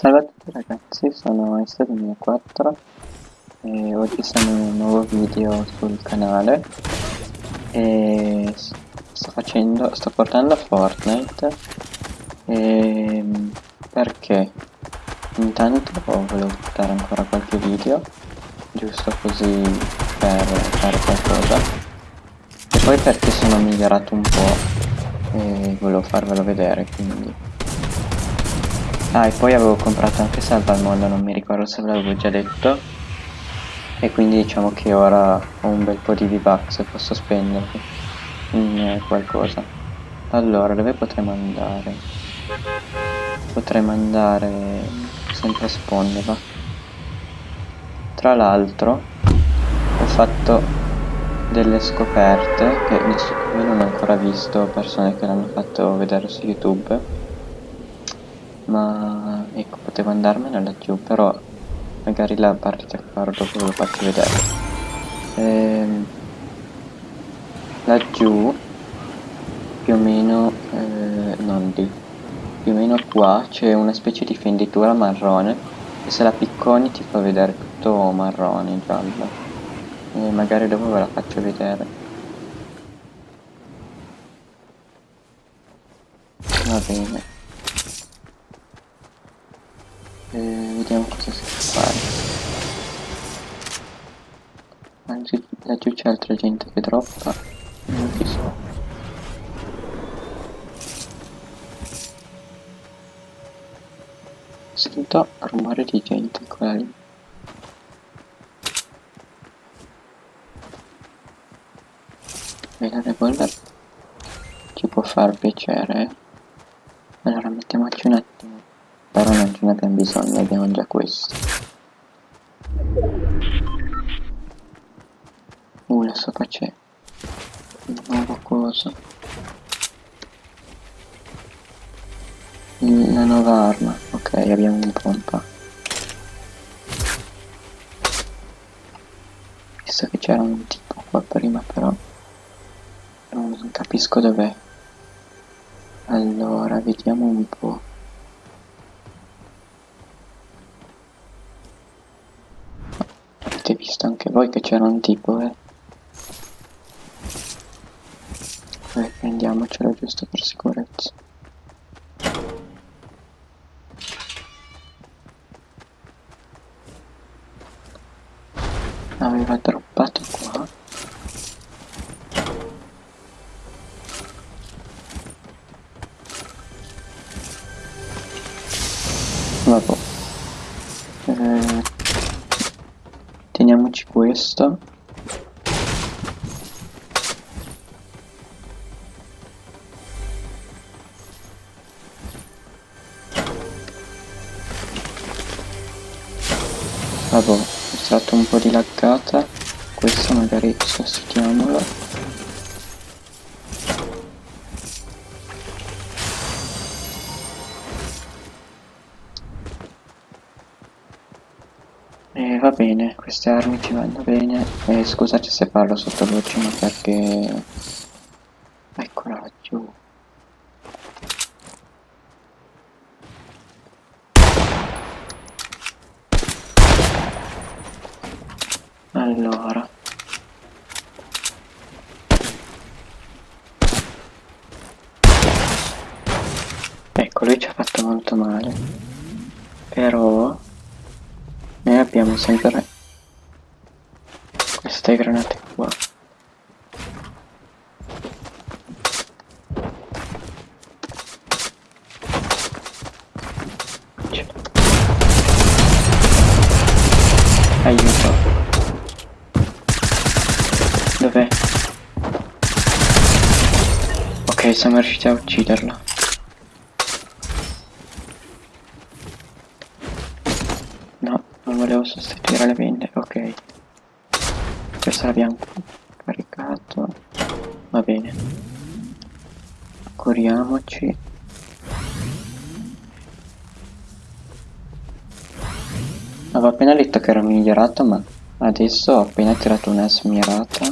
Salve a tutti ragazzi, sono Insta2004 e oggi siamo in un nuovo video sul canale. E sto facendo, sto portando Fortnite. E perché? Intanto volevo portare ancora qualche video giusto così per fare qualcosa. E poi perché sono migliorato un po' e volevo farvelo vedere quindi Ah, e poi avevo comprato anche Salva al Mondo, non mi ricordo se ve l'avevo già detto. E quindi diciamo che ora ho un bel po' di V-Bucks e posso spenderli in eh, qualcosa. Allora, dove potremmo andare? Potremmo andare sempre a spawn, va? Tra l'altro, ho fatto delle scoperte che io non ho ancora visto persone che l'hanno fatto vedere su YouTube ma potevo andarmene laggiù però magari la partita farò dopo ve lo faccio vedere. Ehm, laggiù più o meno eh, non lì più o meno qua c'è una specie di fenditura marrone e se la picconi ti fa vedere tutto marrone giallo. E magari dopo ve la faccio vedere. Va bene e vediamo cosa si può fare. Anzi laggiù c'è altra gente che droppa. Non ci so. Sento rumore di gente qua lì. E la revolver ci può far piacere allora mettiamoci un attimo però non ce ne abbiamo bisogno, abbiamo già questo. Uh, la sopra c'è un nuovo coso. La nuova arma, ok, abbiamo un pompa. Visto che c'era un tipo qua prima però non capisco dov'è. Allora, vediamo un po'. Visto anche voi che c'era un tipo, eh. Dai, prendiamocelo giusto per sicurezza. Aveva droppato qua. Questo vabbè è stato un po' di laggata. Questo magari sostituiamolo E va bene, queste armi ci vanno bene. E scusate se parlo sottovoce, ma perché... Eccola laggiù. Allora. Ecco, lui ci ha fatto molto male. Però noi abbiamo sempre queste granate qua aiuto. Dov'è? ok siamo riusciti a ucciderlo. Volevo sostituire le vende ok questo l'abbiamo caricato. Va bene. Curiamoci avevo appena detto che era migliorato ma adesso ho appena tirato una smirata.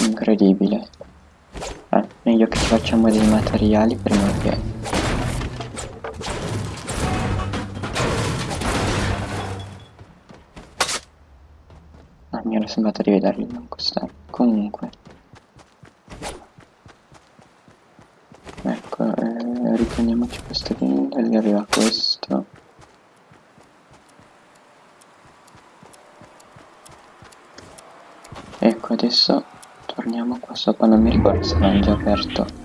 Incredibile. Eh, meglio che ci facciamo dei materiali prima che era sembrato di vederli non costare. Comunque. Ecco, eh, riprendiamoci queste vende, gli arriva questo. Ecco, adesso torniamo qua sopra, non mi ricordo se l'hanno già aperto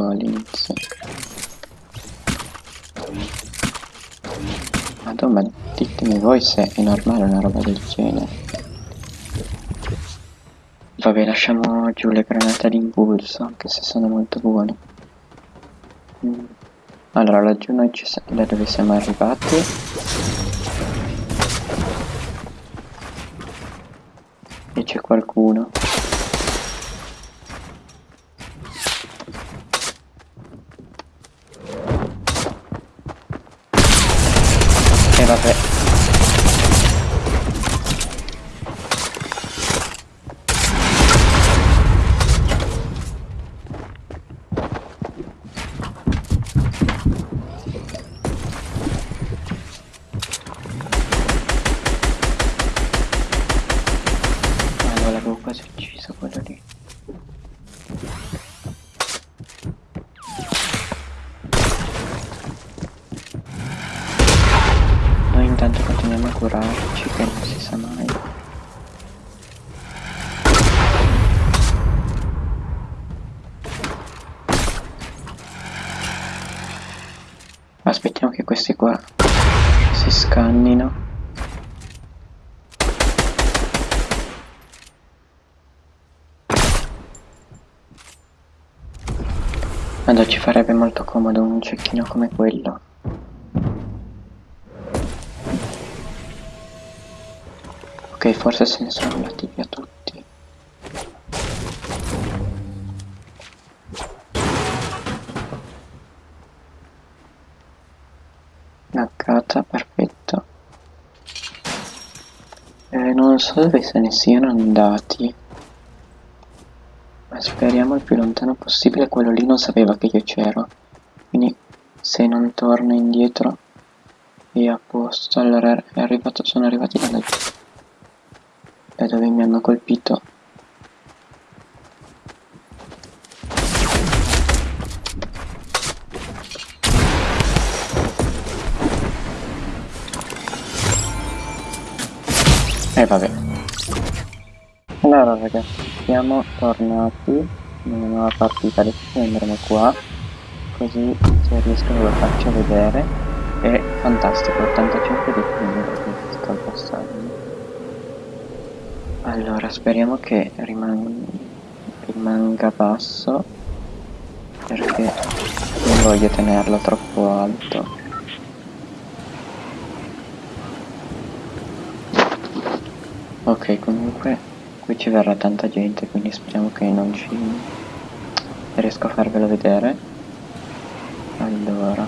all'inizio. Madonna, ditemi voi se è normale una roba del genere. Vabbè, lasciamo giù le granate d'impulso, anche se sono molto buone. Mm. Allora, laggiù noi ci da dove siamo arrivati. E c'è qualcuno. Questi qua si scannino. Allora ci farebbe molto comodo un cecchino come quello. Ok, forse se ne sono andati via tutti. Dove se ne siano andati. Ma speriamo il più lontano possibile. Quello lì non sapeva che io c'ero. Quindi se non torna indietro è a posto. Allora è arrivato, sono arrivati da dove mi hanno colpito e eh, vabbè. Allora ragazzi siamo tornati una nuova partita adesso andremo qua così se riesco ve lo faccio vedere. È fantastico 85 di più sto passando allora, speriamo che riman rimanga basso perché non voglio tenerlo troppo alto. Ok, comunque qui ci verrà tanta gente, quindi speriamo che non ci riesco a farvelo vedere. Allora,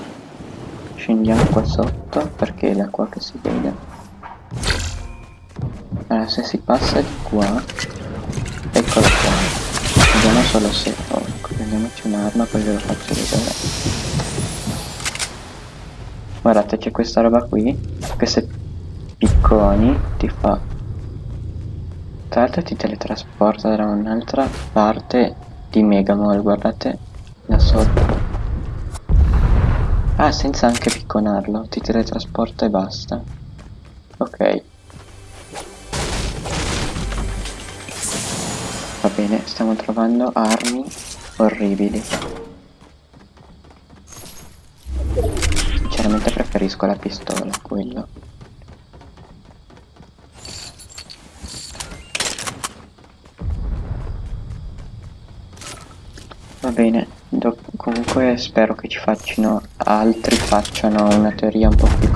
scendiamo qua sotto perché è da qua che si vede. Allora se si passa di qua eccolo qua. Vediamo solo se oh, prendiamoci un'arma poi ve lo faccio vedere. Guardate c'è questa roba qui che se picconi ti fa l'altro ti teletrasporta da un'altra parte di Megamall guardate da sotto ah senza anche picconarlo ti teletrasporta e basta ok Va bene, stiamo trovando armi orribili. Sinceramente preferisco la pistola, quello. Bene, comunque spero che ci facciano altri facciano una teoria un po' più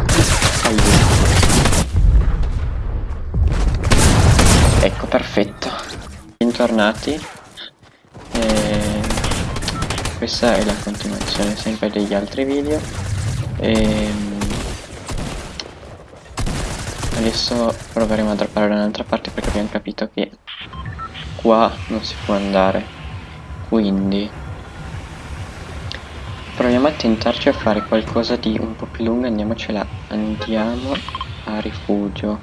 aiuto. Ecco, perfetto. Bentornati. E questa è la continuazione sempre degli altri video. E adesso proveremo a droppare da un'altra parte perché abbiamo capito che qua non si può andare. Quindi proviamo a tentarci a fare qualcosa di un po' più lungo andiamocela andiamo a rifugio.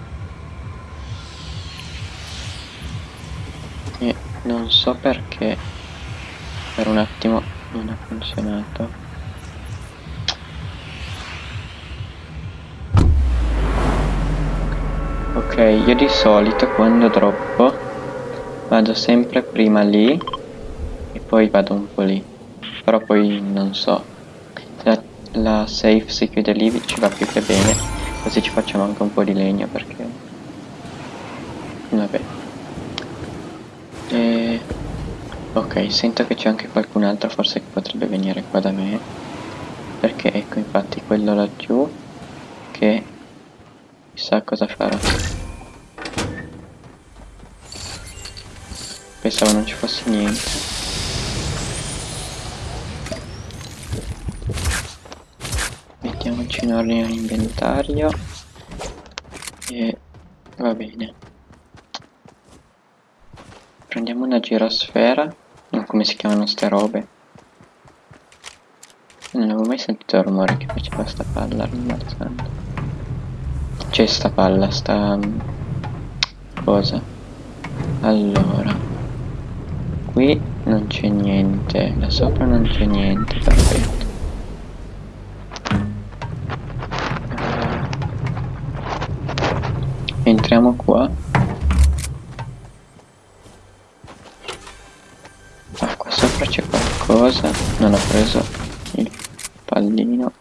E non so perché per un attimo non ha funzionato. Ok io di solito quando droppo vado sempre prima lì e poi vado un po' lì. Però poi non so la, safe si chiude lì ci va più che bene. Così ci facciamo anche un po' di legno perché vabbè. E... ok sento che c'è anche qualcun altro forse che potrebbe venire qua da me. Perché? Ecco infatti quello laggiù che chissà cosa farà pensavo non ci fosse niente mettiamoci in ordine l'inventario e va bene prendiamo una girosfera non come si chiamano ste robe non avevo mai sentito il rumore che faceva sta palla rimbalzando c'è sta palla, sta... Mm, cosa? Allora. Qui non c'è niente, là sopra non c'è niente, perfetto. Entriamo qua. Ah, qua sopra c'è qualcosa. Non ho preso il pallino.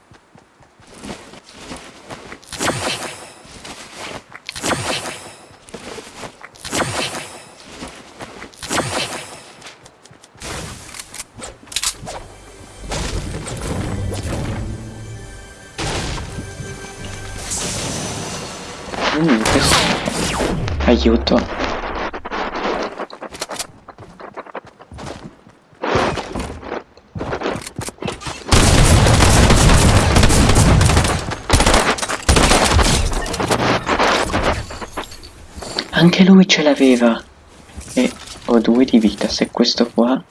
Questo... Aiuto. Anche lui ce l'aveva. E ho due di vita. Se questo qua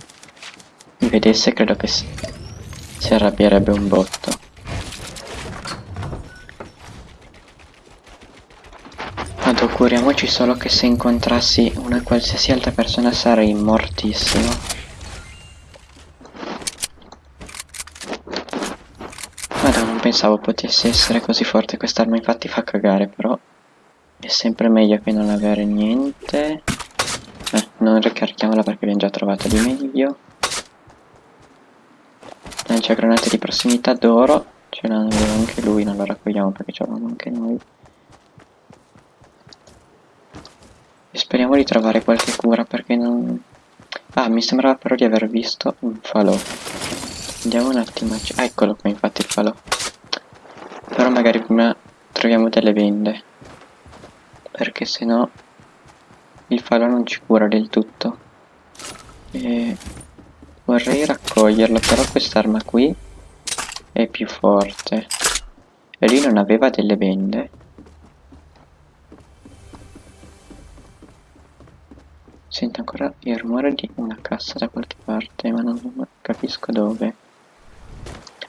mi vedesse credo che si arrabbierebbe un botto. Auguriamoci solo che se incontrassi una qualsiasi altra persona sarei mortissimo. Madonna, non pensavo potesse essere così forte quest'arma, infatti fa cagare, però è sempre meglio che non avere niente. Eh, non ricarichiamola perché abbiamo già trovato di meglio. Lancia granate di prossimità d'oro, ce l'hanno anche lui, non lo raccogliamo perché ce l'abbiamo anche noi. Speriamo di trovare qualche cura perché non... Ah, mi sembrava però di aver visto un falò. Andiamo un attimo. Ah, eccolo qua infatti il falò. Però magari prima troviamo delle vende. Perché se no il falò non ci cura del tutto. E vorrei raccoglierlo, però quest'arma qui è più forte. E lui non aveva delle vende. Sento ancora il rumore di una cassa da qualche parte, ma non capisco dove.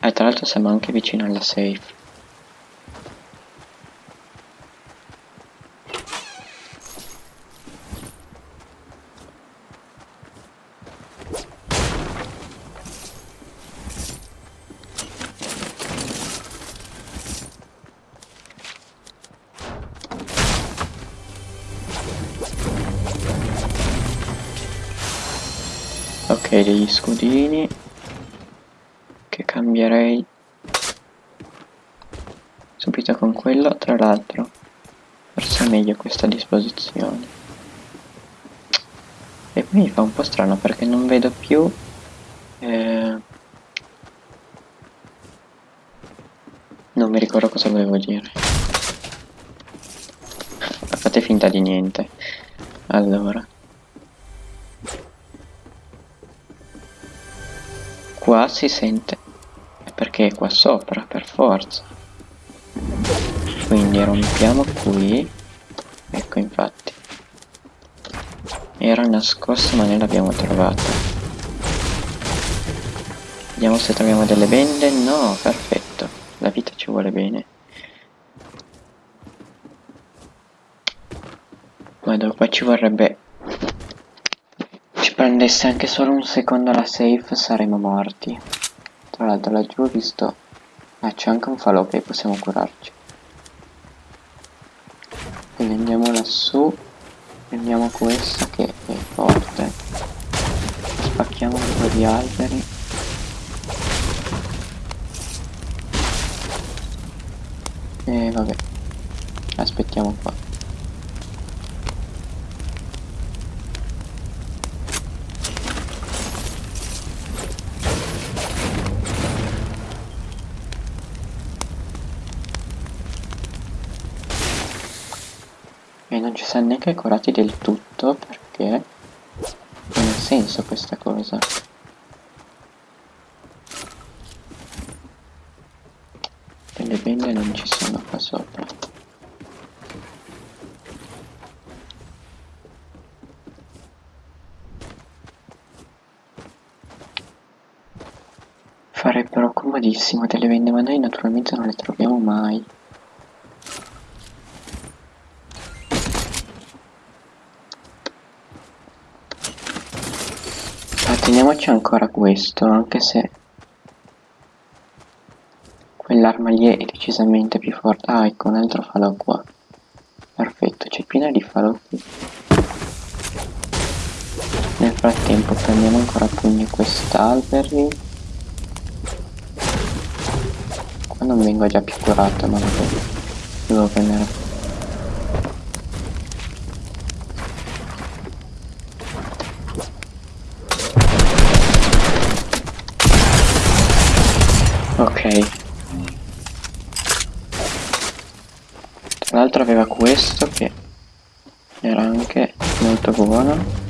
Ah, tra l'altro siamo anche vicino alla safe. Ok degli scudini. Che cambierei. Subito con quello tra l'altro. Forse è meglio questa disposizione. E poi mi fa un po' strano perché non vedo più eh, non mi ricordo cosa volevo dire. Fate finta di niente. Allora qua si sente perché è qua sopra per forza quindi rompiamo qui ecco infatti Era nascosto ma noi l'abbiamo trovato. Vediamo se troviamo delle bende. No, perfetto. La vita ci vuole bene. Ma dopo ci vorrebbe... Ci prendesse anche solo un secondo la safe saremmo morti. Tra l'altro laggiù ho visto... Ah c'è anche un falò che possiamo curarci. Quindi andiamo lassù. Prendiamo questa che è forte. Spacchiamo un po' di alberi. E vabbè. Aspettiamo qua. E non ci siamo neanche curati del tutto perché non ha senso questa cosa. Delle bende non ci sono qua sopra. Farebbero comodissimo delle bende ma noi naturalmente non le troviamo mai. Teniamoci ancora questo, anche se quell'arma lì è decisamente più forte. Ah, ecco un altro falò qua. Perfetto, c'è piena di falò qui. Nel frattempo prendiamo ancora a pugni quest'alberi. Qua non vengo già più curato, ma vabbè. Devo prendere Ok. Tra l'altro aveva questo che era anche molto buono.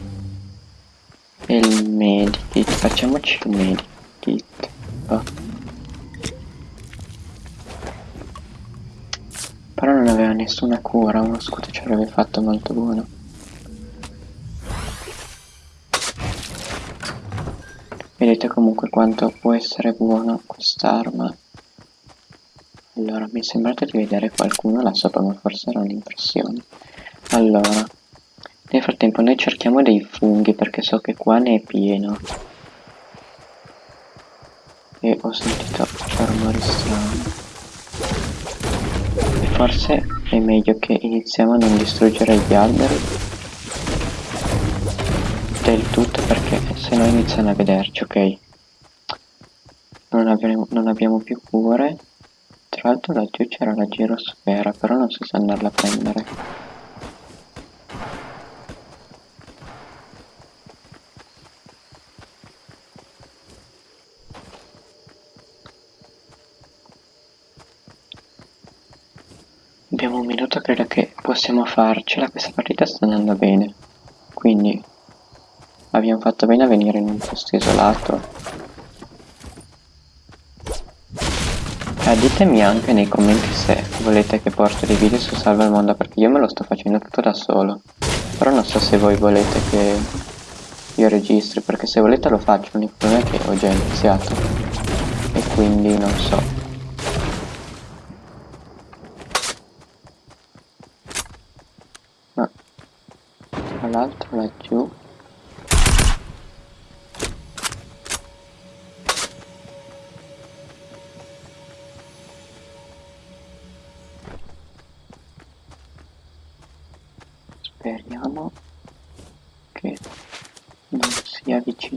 E il medikit, facciamoci il medikit. Oh. Però non aveva nessuna cura, uno scudo ci avrebbe fatto molto buono. Vedete comunque quanto può essere buono quest'arma. Allora, mi è sembrato di vedere qualcuno là sopra, ma forse era un'impressione. Allora, nel frattempo noi cerchiamo dei funghi perché so che qua ne è pieno. E ho sentito rumori strani. E forse è meglio che iniziamo a non distruggere gli alberi del tutto perché se no iniziano a vederci, ok? Non, avremo, non abbiamo più cure. Tra l'altro laggiù c'era la girosfera, però non so se andarla a prendere. Abbiamo un minuto, credo che possiamo farcela, questa partita sta andando bene. Quindi Abbiamo fatto bene a venire in un posto isolato. Eh, ditemi anche nei commenti se volete che porto dei video su Salva il Mondo perché io me lo sto facendo tutto da solo. Però non so se voi volete che io registri perché se volete lo faccio, l'unico problema è che ho già iniziato. E quindi non so. Ma tra l'altro laggiù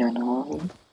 sia vicino a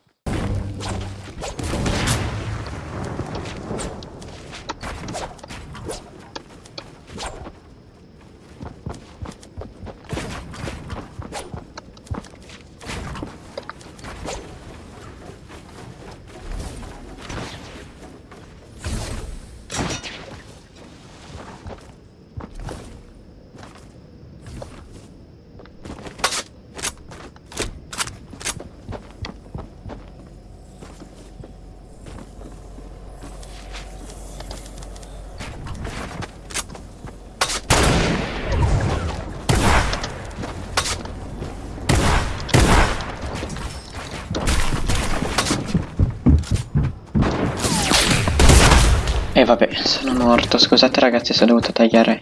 vabbè, sono morto. Scusate ragazzi se ho dovuto tagliare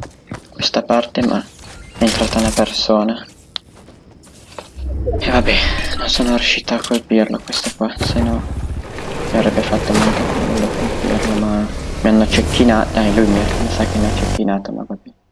questa parte, ma è entrata una persona. E vabbè, non sono riuscito a colpirlo questo qua, se no mi avrebbe fatto molto quello colpirlo, ma mi hanno cecchinato. Dai, lui mi, mi sa che mi ha cecchinato, ma vabbè.